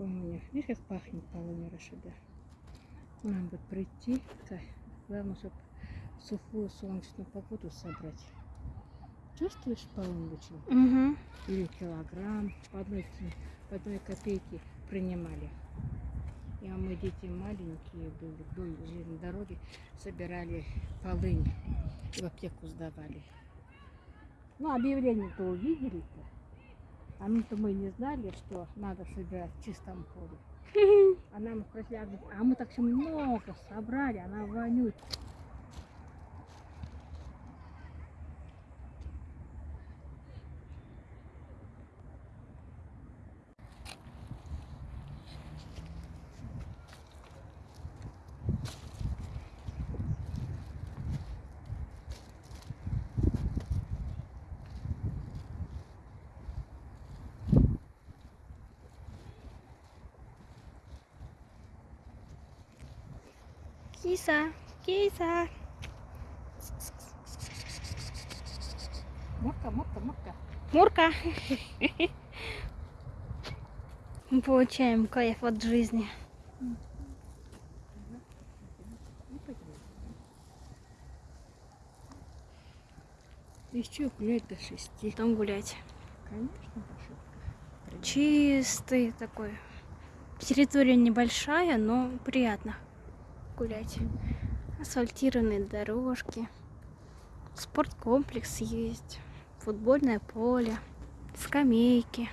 Видишь, как пахнет полуня Рашида? Нам бы прийти, так, главное, чтобы сухую солнечную погоду собрать. Чувствуешь полуночи? Угу. Или килограмм по одной, по одной копейке принимали. И а мы дети маленькие были, вдоль железной дороги, собирали полынь и в аптеку сдавали. Ну, объявление-то увидели-то. А мы-то мы не знали, что надо собирать в чистом поле. А нам бы- а мы так все много собрали, она вонючая. Киса, киса. Мурка, мурка, мурка. Мурка. Мы получаем кайф от жизни. Еще гулять до шести. Там гулять. Конечно, Пашутка. Чистый такой. Территория небольшая, но приятно гулять. Асфальтированные дорожки. Спорткомплекс есть. Футбольное поле. Скамейки.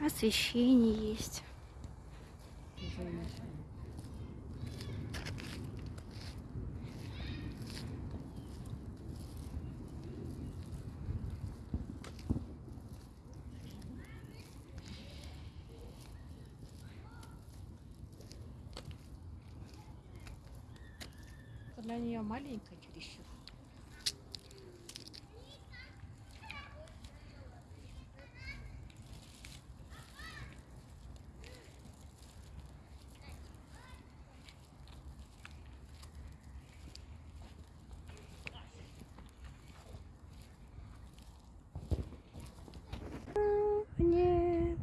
Освещение есть. Для нее маленькая чересчур. Нет.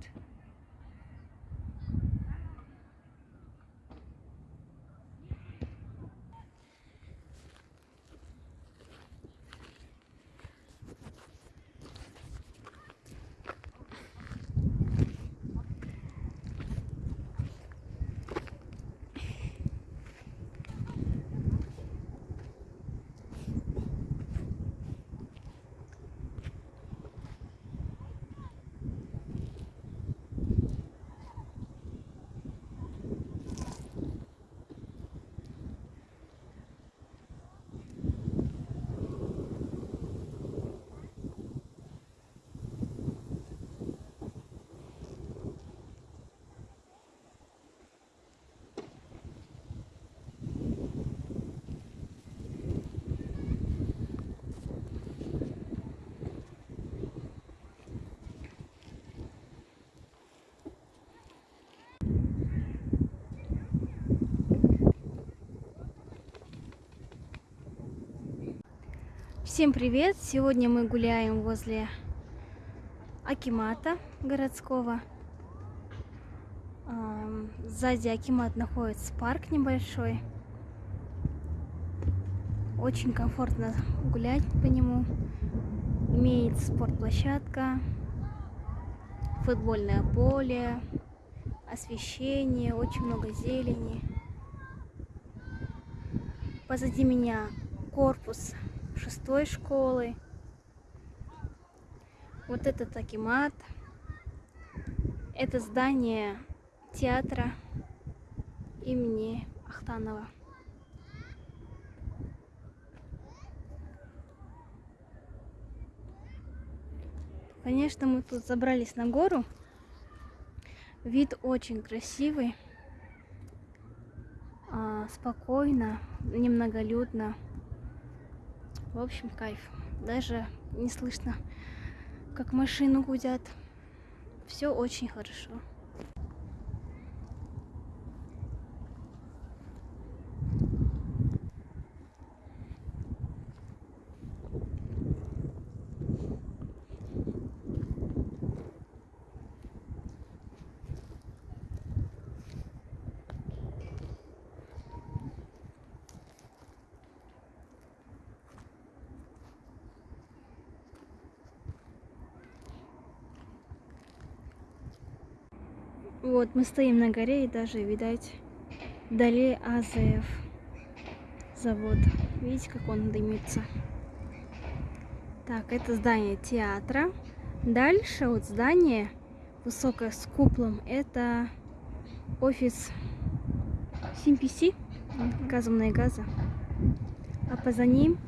Всем привет! Сегодня мы гуляем возле Акимата городского. Сзади Акимат находится парк небольшой. Очень комфортно гулять по нему. Имеется спортплощадка, футбольное поле, освещение, очень много зелени. Позади меня корпус шестой школы. Вот этот Акимат. Это здание театра имени Ахтанова. Конечно, мы тут забрались на гору. Вид очень красивый. А, спокойно, немноголюдно. В общем, кайф. Даже не слышно, как машины гудят. Все очень хорошо. Вот, мы стоим на горе и даже, видать, вдали АЗФ завод. Видите, как он дымится? Так, это здание театра. Дальше вот здание высокое с куполом. Это офис CMPC, газовные газы. А поза ним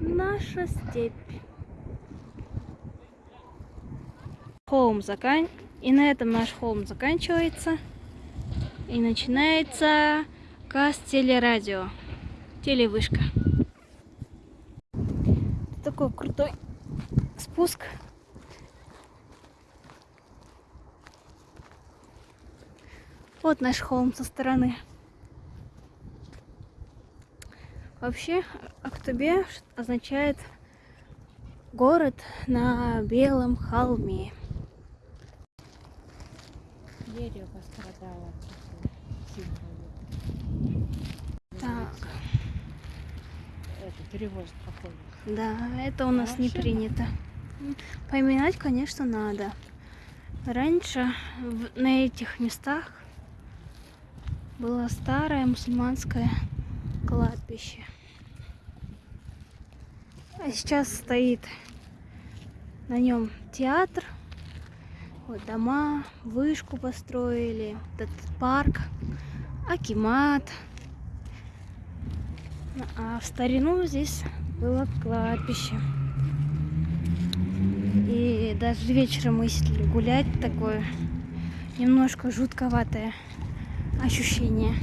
наша степь. Холм закан... И на этом наш холм заканчивается. И начинается КАС телерадио. Телевышка. Такой крутой спуск. Вот наш холм со стороны. Вообще, Актубе означает город на белом холме. Дерево пострадало Так, Это перевоз походу. да, это у нас не Вообще принято. Поминать, конечно, надо. Раньше в- на этих местах было старое мусульманское кладбище. А сейчас стоит на нем театр, вот дома, вышку построили, этот парк, акимат. А в старину здесь было кладбище. И даже вечером мы если гулять, такое немножко жутковатое ощущение.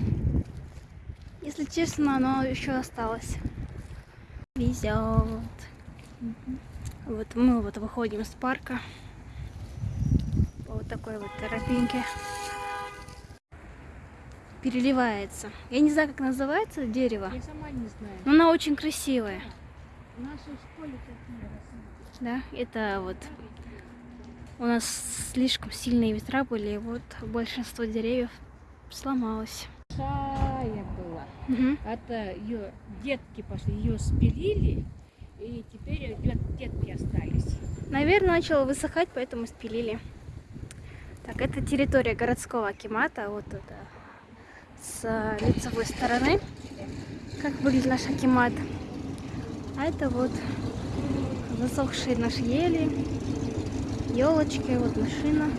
Если честно, оно еще осталось. Везет. Вот мы вот выходим из парка. Такой вот тропинке. Переливается. Я не знаю, как называется дерево. Я сама не знаю. Но она очень красивая. В нашей школе такие. Да, это вот у нас слишком сильные ветра были, и вот большинство деревьев сломалось. Большая была. Мгм. Это ее детки пошли, ее спилили, и теперь дет- детки остались. Наверное, начало высыхать, поэтому спилили. Так, это территория городского акимата. Вот это с э, лицевой стороны. Как выглядит наш акимат. А это вот засохшие наши ели, елочки, вот машина.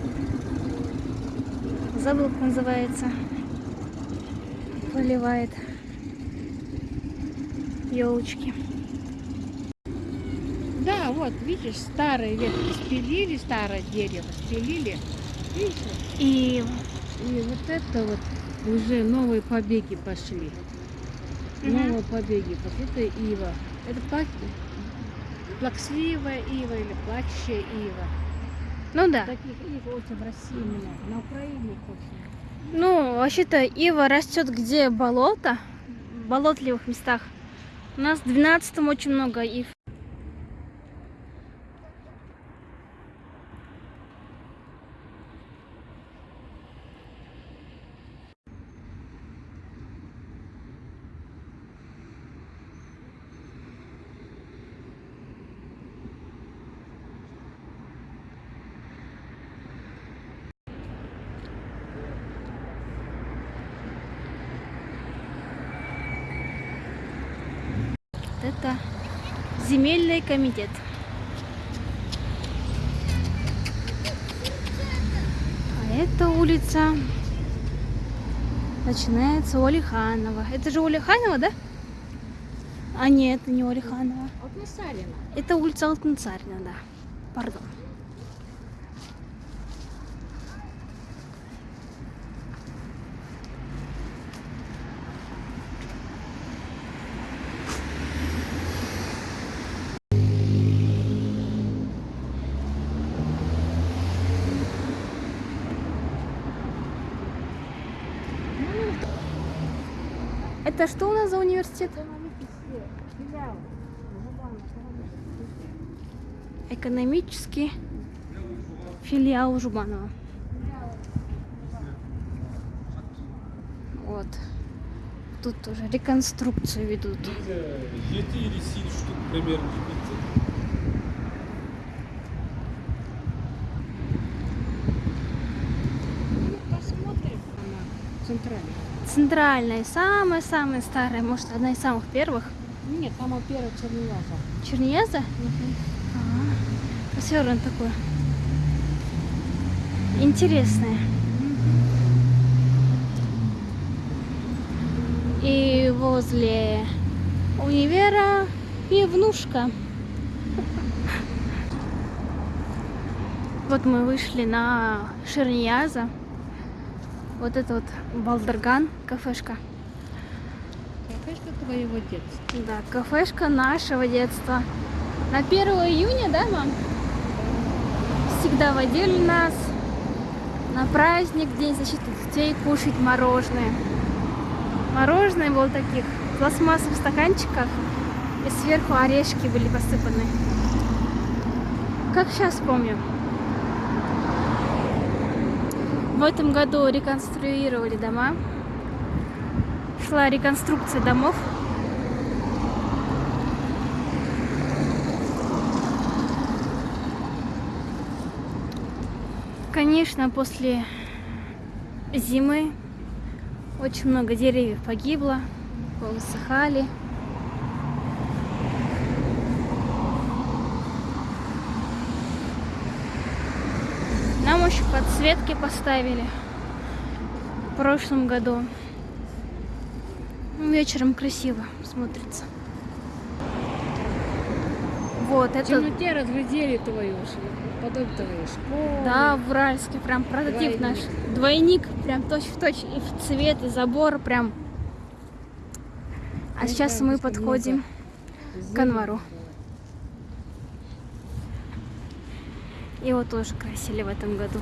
Забыл, как называется. Поливает елочки. Да, вот, видишь, старые ветки спилили, старое дерево спилили. И и вот это вот уже новые побеги пошли. Мгм. Новые побеги пошли. Это ива. Это плак... плаксливая ива или плачущая ива. ну да. Таких ив очень в России много, на Украине их очень. Ну, вообще-то ива растет где болото, в болотливых местах. У нас в 12 очень много ив. Это земельный комитет. А это улица начинается у Алиханова. Это же у Алиханова, да? А нет, это не у Алиханова. Вот на Сарина. Это улица Алтынцарина, да. Пардон. Это что у нас за университет? Экономический филиал Жубанова. Вот. Тут тоже реконструкцию ведут. 7 или 7 штук примерно. Центральная, самая-самая старая, может, одна из самых первых. Нет, там первая Чернияза. Чернияза? А, все равно такое. Интересное. И возле универа пивнушка. Вот мы вышли на Шернияза. Вот это вот Балдерган, кафешка. Кафешка твоего детства. Да, кафешка нашего детства. На 1 июня, да, мам? Всегда водили нас на праздник, День защиты детей, кушать мороженое. Мороженое было в таких пластмассовых стаканчиках, и сверху орешки были посыпаны. Как сейчас помню. В этом году реконструировали дома. Шла реконструкция домов. Конечно, после зимы очень много деревьев погибло, повысыхали. Нам еще подсветки поставили в прошлом году. Ну, Вечером красиво смотрится. Вот, В это темноте разглядели твою потом твою школу. Да, в Уральске прям прототип Двойник. наш. Двойник, прям точь в точь. И в цвет, и забор прям. А Ну, сейчас мы подходим к Анвару. Его тоже красили в этом году.